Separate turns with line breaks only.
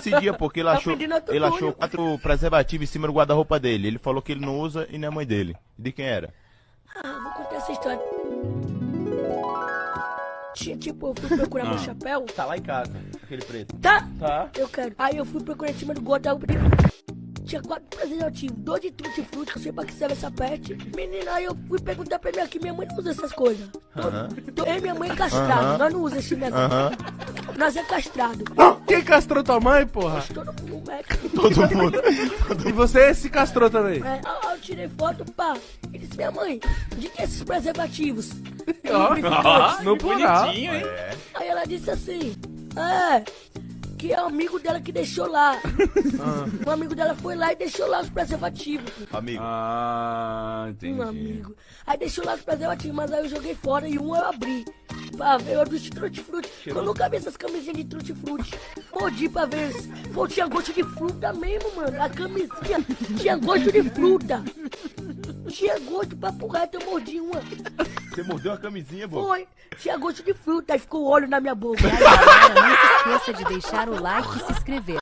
esse dia, porque ele
Tá
achou, ele achou quatro preservativos em cima do guarda-roupa dele. Ele falou que ele não usa e não é mãe dele. De quem era?
Ah, vou contar essa história. Tinha, tipo, eu fui procurar meu chapéu.
Tá lá em casa, aquele preto.
Tá?
Tá.
Eu quero. Aí eu fui procurar em cima do guarda Tinha quatro preservativos, dois de tutti frutti, que eu sei pra que serve essa pet. Menina, aí eu fui perguntar pra minha que minha mãe não usa essas coisas.
Aham.
Tô- Eu e minha mãe é castrado,
Aham.
nós não usamos esse negócio.
Aham.
Nós é castrado.
Quem castrou tua mãe, porra?
Todo mundo é.
Todo mundo.
E você se castrou também?
É, aí eu tirei foto, pá. E disse, minha mãe, de que esses preservativos?
Ó, no plural.
Bonitinho, hein?
É.
Aí ela disse assim, é, que é o amigo dela que deixou lá. Um amigo dela foi lá e deixou lá os preservativos.
Amigo.
Ah, entendi.
Um amigo. Aí deixou lá os preservativos, mas aí eu joguei fora e um eu abri. Pra ver o de trutti frutti. Eu nunca vi essas camisinhas de trutti frutti. Mordi pra ver. Pô, tinha gosto de fruta mesmo, mano. A camisinha tinha gosto de fruta. Tinha gosto pra reto, eu mordi uma.
Você mordeu a camisinha, pô?
Foi. Tinha gosto de fruta. Aí ficou óleo na minha boca.
Galera, não se esqueça de deixar o like e se inscrever.